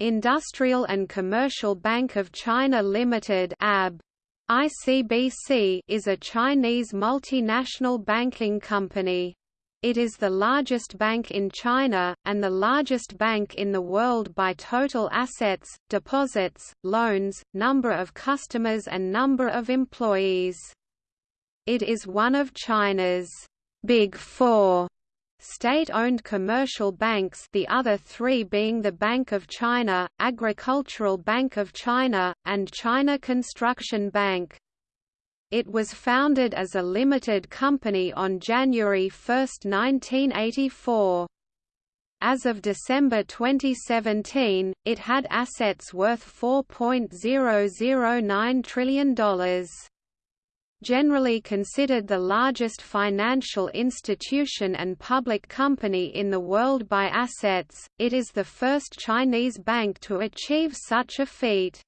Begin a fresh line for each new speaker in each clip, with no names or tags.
Industrial and Commercial Bank of China Limited (AB). ICBC is a Chinese multinational banking company. It is the largest bank in China, and the largest bank in the world by total assets, deposits, loans, number of customers and number of employees. It is one of China's Big Four state-owned commercial banks the other three being the Bank of China, Agricultural Bank of China, and China Construction Bank. It was founded as a limited company on January 1, 1984. As of December 2017, it had assets worth $4.009 trillion. Generally considered the largest financial institution and public company in the world by assets, it is the first Chinese bank to achieve such a feat.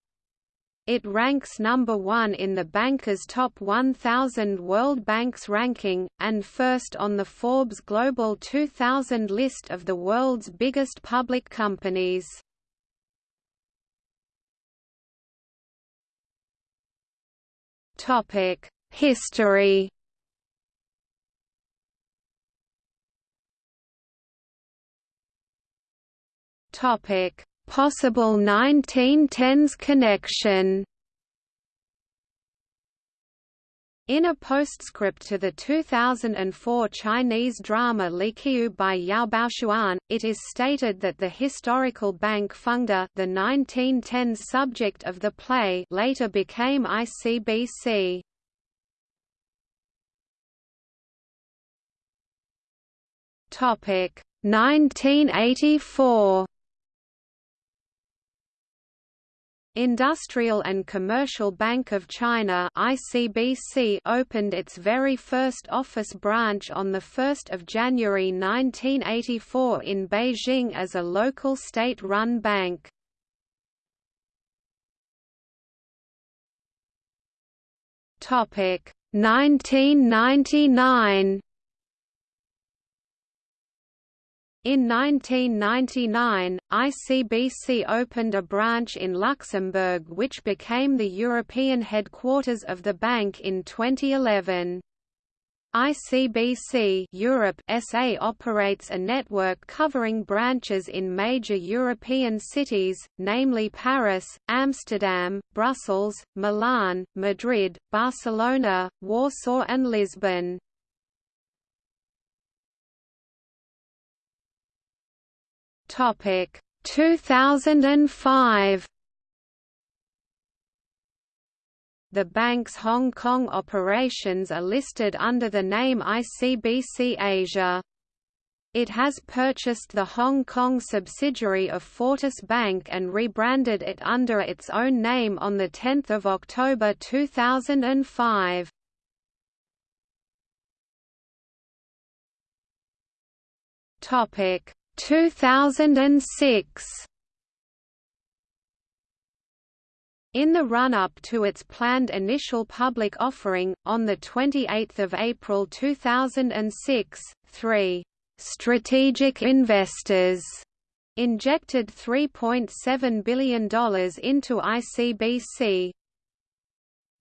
It ranks number one in the Banker's Top 1000 World Bank's ranking, and first on the Forbes Global 2000 list of the world's biggest public companies. History Topic Possible 1910s connection In a postscript to the 2004 Chinese drama Liqiu by Yao Baoxuan, it is stated that the historical bank Fengde the 1910s subject of the play later became ICBC. Topic 1984 Industrial and Commercial Bank of China (ICBC) opened its very first office branch on the 1st of January 1984 in Beijing as a local state-run bank. Topic 1999 In 1999, ICBC opened a branch in Luxembourg which became the European headquarters of the bank in 2011. ICBC Europe SA operates a network covering branches in major European cities, namely Paris, Amsterdam, Brussels, Milan, Madrid, Barcelona, Warsaw and Lisbon. Topic 2005 The bank's Hong Kong operations are listed under the name ICBC Asia. It has purchased the Hong Kong subsidiary of Fortis Bank and rebranded it under its own name on 10 October 2005. Topic 2006 In the run-up to its planned initial public offering, on 28 April 2006, three «strategic investors» injected $3.7 billion into ICBC,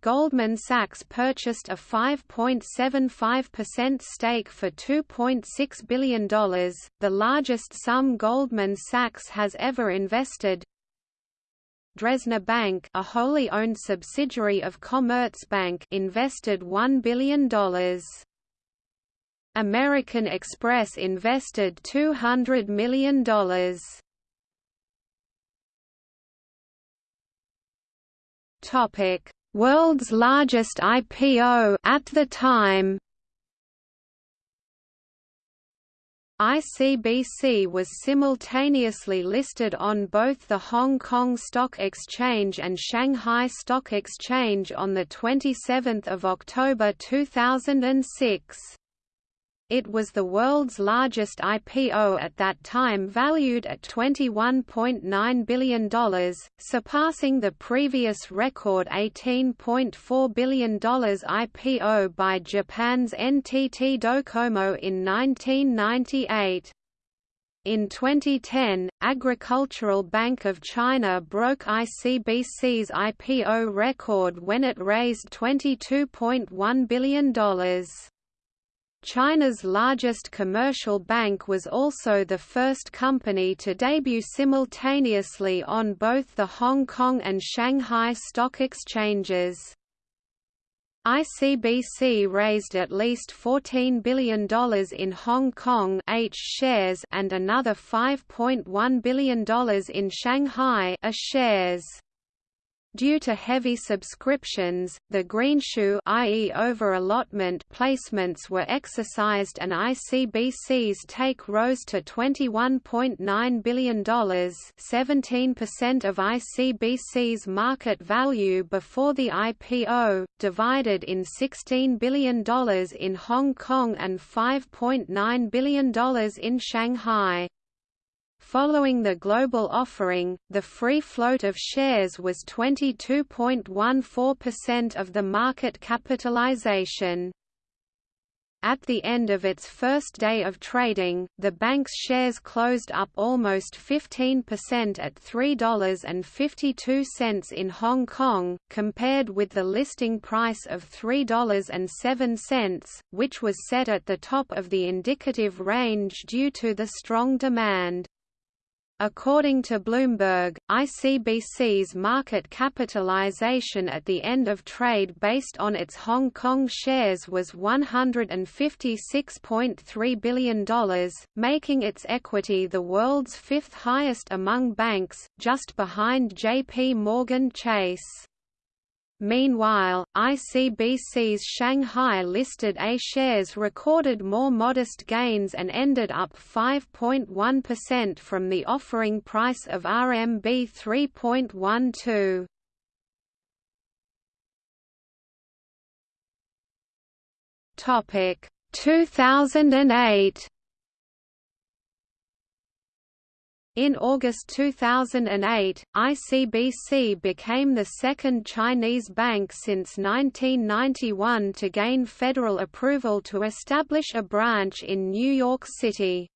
Goldman Sachs purchased a 5.75% stake for $2.6 billion, the largest sum Goldman Sachs has ever invested. Dresdner Bank a wholly owned subsidiary of Commerzbank invested $1 billion. American Express invested $200 million. Topic world's largest IPO at the time. ICBC was simultaneously listed on both the Hong Kong Stock Exchange and Shanghai Stock Exchange on 27 October 2006. It was the world's largest IPO at that time valued at $21.9 billion, surpassing the previous record $18.4 billion IPO by Japan's NTT Docomo in 1998. In 2010, Agricultural Bank of China broke ICBC's IPO record when it raised $22.1 billion. China's largest commercial bank was also the first company to debut simultaneously on both the Hong Kong and Shanghai stock exchanges. ICBC raised at least $14 billion in Hong Kong H shares and another $5.1 billion in Shanghai A shares. Due to heavy subscriptions, the greenshoe i.e. over-allotment placements were exercised and ICBC's take rose to $21.9 billion 17% of ICBC's market value before the IPO, divided in $16 billion in Hong Kong and $5.9 billion in Shanghai. Following the global offering, the free float of shares was 22.14% of the market capitalization. At the end of its first day of trading, the bank's shares closed up almost 15% at $3.52 in Hong Kong, compared with the listing price of $3.07, which was set at the top of the indicative range due to the strong demand. According to Bloomberg, ICBC's market capitalization at the end of trade based on its Hong Kong shares was $156.3 billion, making its equity the world's fifth highest among banks, just behind JP Morgan Chase. Meanwhile, ICBC's Shanghai-listed A shares recorded more modest gains and ended up 5.1% from the offering price of RMB 3.12. Topic 2008 In August 2008, ICBC became the second Chinese bank since 1991 to gain federal approval to establish a branch in New York City.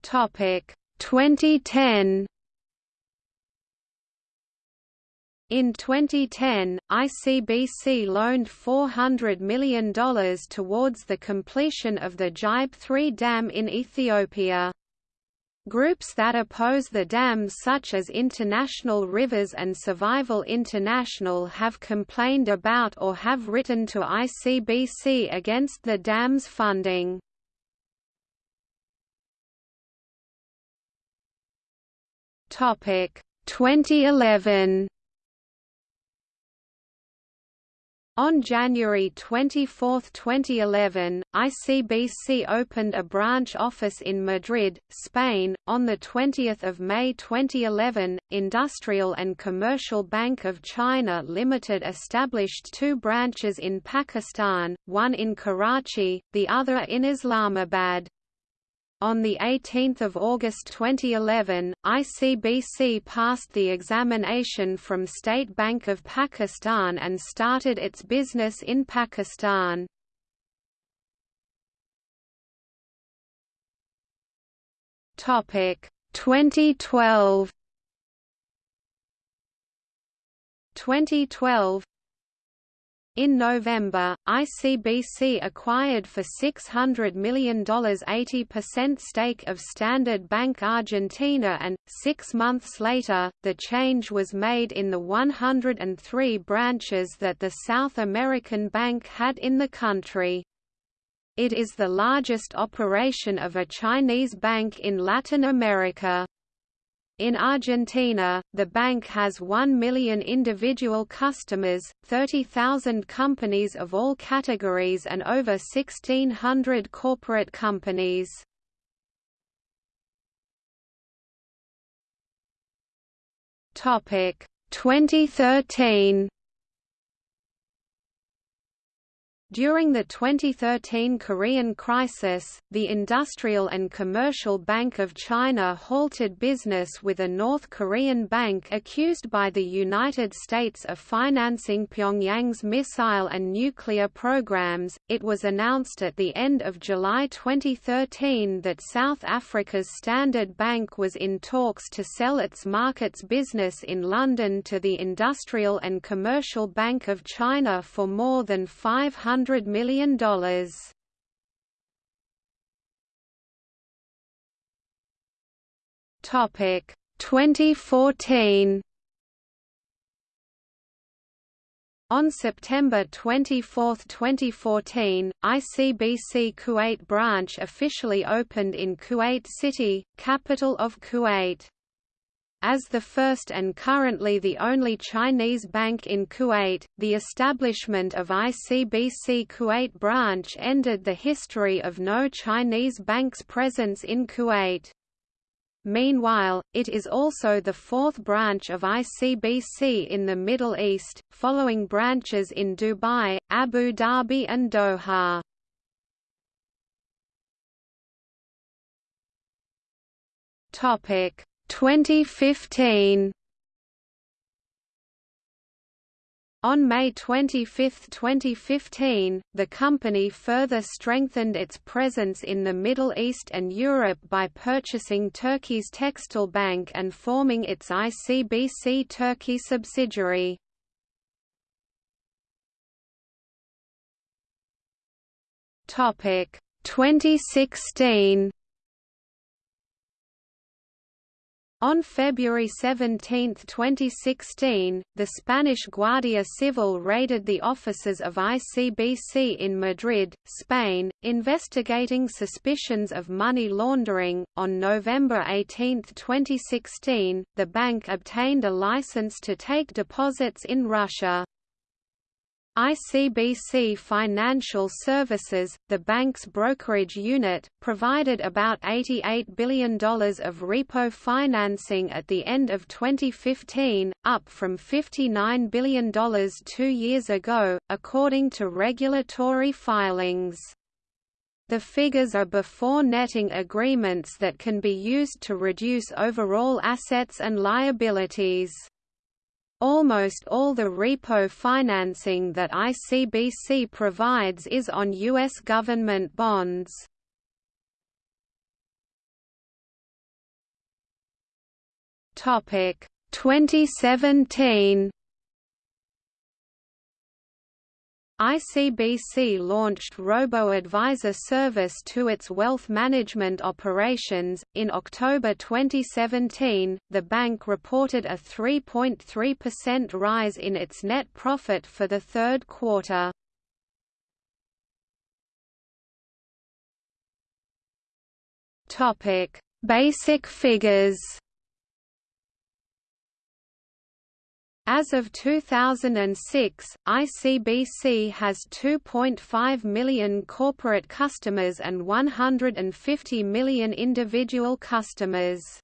Topic 2010 In 2010, ICBC loaned $400 million towards the completion of the Gibe 3 dam in Ethiopia. Groups that oppose the dams such as International Rivers and Survival International have complained about or have written to ICBC against the dam's funding. Topic 2011 On January 24, 2011, ICBC opened a branch office in Madrid, Spain. On the 20th of May 2011, Industrial and Commercial Bank of China Limited established two branches in Pakistan, one in Karachi, the other in Islamabad. On 18 August 2011, ICBC passed the examination from State Bank of Pakistan and started its business in Pakistan. Topic 2012 2012 in November, ICBC acquired for $600 million 80% stake of Standard Bank Argentina and, six months later, the change was made in the 103 branches that the South American bank had in the country. It is the largest operation of a Chinese bank in Latin America. In Argentina, the bank has 1 million individual customers, 30,000 companies of all categories and over 1,600 corporate companies. Topic 2013 During the 2013 Korean crisis, the Industrial and Commercial Bank of China halted business with a North Korean bank accused by the United States of financing Pyongyang's missile and nuclear programs. It was announced at the end of July 2013 that South Africa's Standard Bank was in talks to sell its markets business in London to the Industrial and Commercial Bank of China for more than 500 $100 million. Topic 2014 On September 24, 2014, ICBC Kuwait branch officially opened in Kuwait City, capital of Kuwait. As the first and currently the only Chinese bank in Kuwait, the establishment of ICBC Kuwait branch ended the history of no Chinese bank's presence in Kuwait. Meanwhile, it is also the fourth branch of ICBC in the Middle East, following branches in Dubai, Abu Dhabi and Doha. Topic 2015 On May 25, 2015, the company further strengthened its presence in the Middle East and Europe by purchasing Turkey's Tekstil Bank and forming its ICBC Turkey subsidiary. Topic 2016 On February 17, 2016, the Spanish Guardia Civil raided the offices of ICBC in Madrid, Spain, investigating suspicions of money laundering. On November 18, 2016, the bank obtained a license to take deposits in Russia. ICBC Financial Services, the bank's brokerage unit, provided about $88 billion of repo financing at the end of 2015, up from $59 billion two years ago, according to regulatory filings. The figures are before netting agreements that can be used to reduce overall assets and liabilities. Almost all the repo financing that ICBC provides is on U.S. government bonds. Topic 2017 ICBC launched robo-advisor service to its wealth management operations. In October 2017, the bank reported a 3.3% rise in its net profit for the third quarter. Topic: Basic figures. As of 2006, ICBC has 2.5 million corporate customers and 150 million individual customers.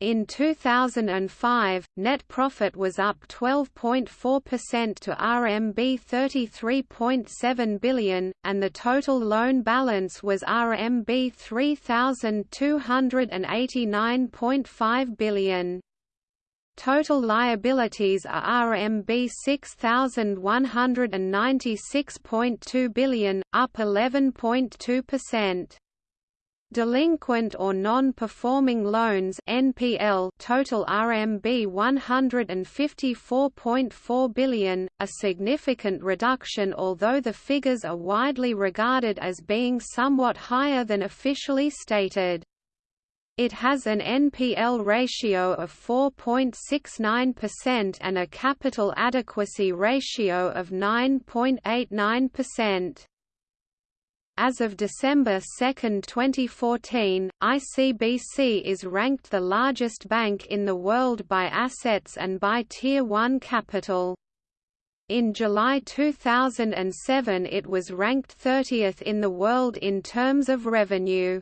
In 2005, net profit was up 12.4% to RMB 33.7 billion, and the total loan balance was RMB 3,289.5 billion. Total liabilities are RMB 6196.2 billion, up 11.2%. Delinquent or non-performing loans (NPL) total RMB 154.4 billion, a significant reduction although the figures are widely regarded as being somewhat higher than officially stated. It has an NPL ratio of 4.69% and a capital adequacy ratio of 9.89%. As of December 2, 2014, ICBC is ranked the largest bank in the world by assets and by Tier 1 capital. In July 2007 it was ranked 30th in the world in terms of revenue.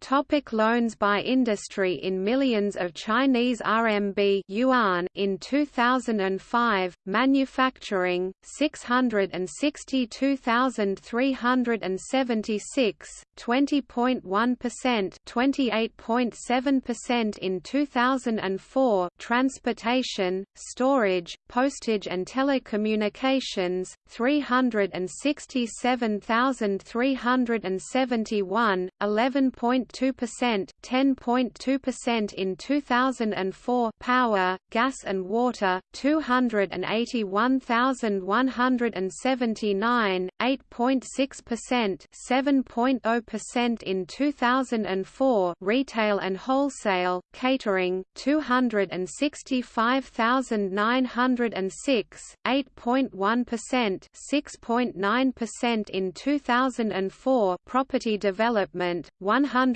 Topic loans by industry In millions of Chinese RMB yuan in 2005, manufacturing, 662,376, 20.1% 28.7% in 2004 transportation, storage, postage and telecommunications, 367,371, 11. 10.2%, 10.2% in 2004. Power, gas and water, 281,179, 8.6%, 7.0% in 2004. Retail and wholesale, catering, 265,906, 8.1%, 6.9% in 2004. Property development,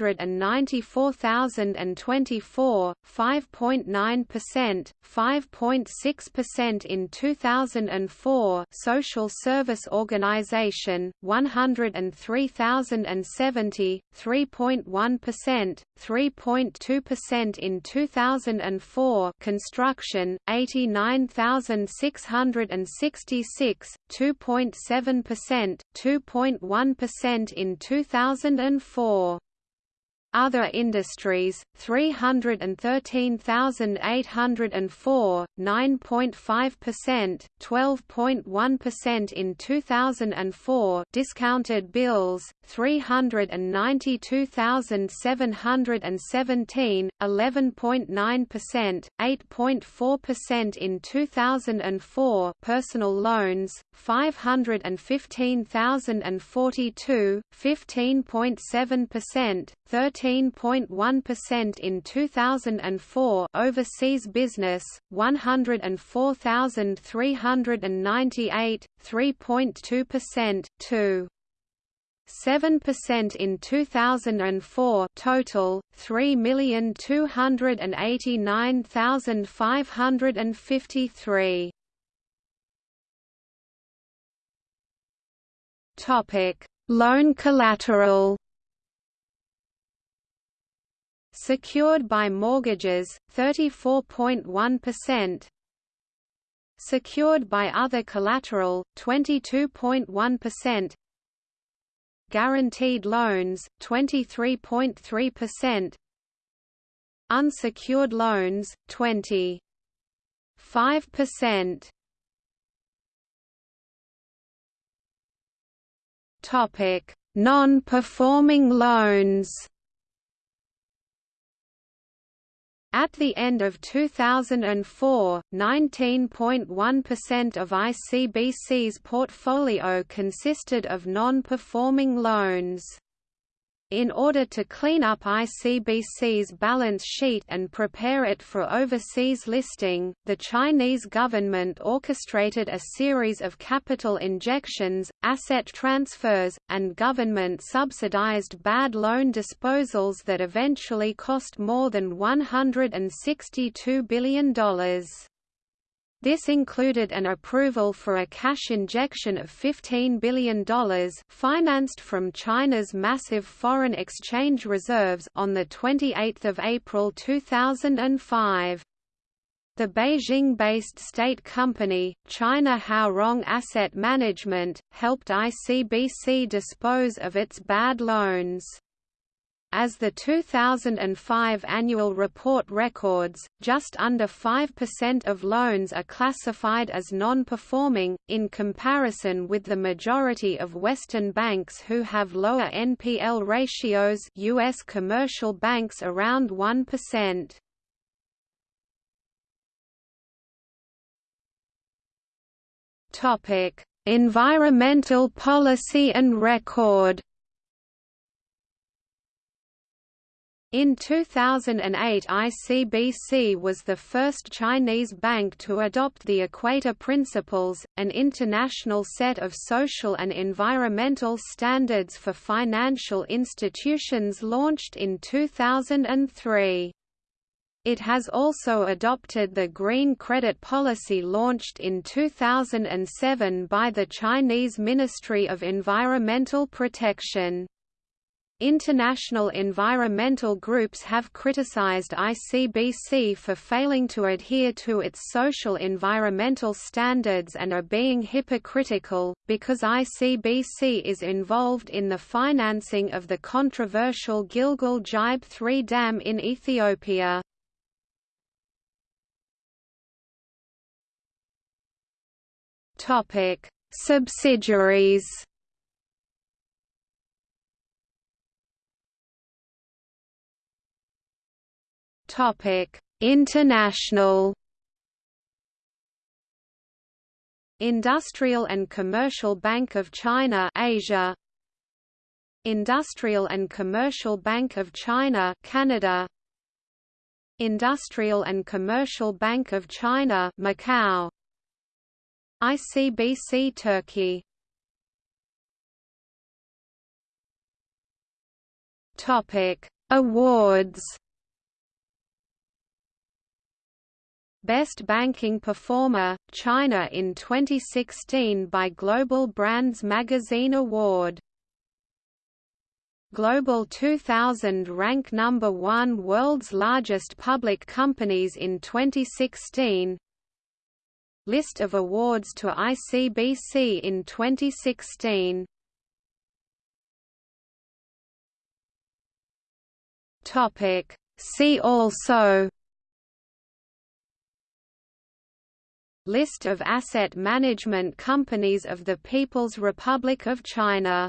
194,024, 5.9%, 5.6% in 2004. Social service organization, 103,070, 3.1%, 3.2% in 2004. Construction, 89,666, 2.7%, 2.1% in 2004. Other industries, 313,804, 9.5%, 12.1% in 2004 discounted bills, 392,717, 11.9%, 8.4% in 2004 personal loans, 515,042, 15.7%, 13.1% in 2004 overseas business 104,398 3.2% 2 7% in 2004 total 3,289,553 Topic Loan collateral Secured by mortgages, 34.1%. Secured by other collateral, 22.1%. Guaranteed loans, 23.3%. Unsecured loans, 20.5%. Topic: Non-performing loans. At the end of 2004, 19.1% of ICBC's portfolio consisted of non-performing loans. In order to clean up ICBC's balance sheet and prepare it for overseas listing, the Chinese government orchestrated a series of capital injections, asset transfers, and government-subsidized bad loan disposals that eventually cost more than $162 billion. This included an approval for a cash injection of $15 billion financed from China's massive foreign exchange reserves on 28 April 2005. The Beijing-based state company, China Huarong Asset Management, helped ICBC dispose of its bad loans. As the 2005 annual report records, just under 5% of loans are classified as non-performing, in comparison with the majority of Western banks who have lower NPL ratios U.S. commercial banks around 1%. Environmental policy and record In 2008 ICBC was the first Chinese bank to adopt the Equator Principles, an international set of social and environmental standards for financial institutions launched in 2003. It has also adopted the Green Credit Policy launched in 2007 by the Chinese Ministry of Environmental Protection. International environmental groups have criticized ICBC for failing to adhere to its social environmental standards and are being hypocritical, because ICBC is involved in the financing of the controversial Gilgel Gibe 3 dam in Ethiopia. Subsidiaries International. Industrial and Commercial Bank of China Asia. Industrial and Commercial Bank of China Canada. Industrial and Commercial Bank of China Macau. ICBC Turkey. Topic. Awards Best Banking Performer, China in 2016 by Global Brands Magazine Award. Global 2000 rank number 1 world's largest public companies in 2016. List of awards to ICBC in 2016. Topic See also List of asset management companies of the People's Republic of China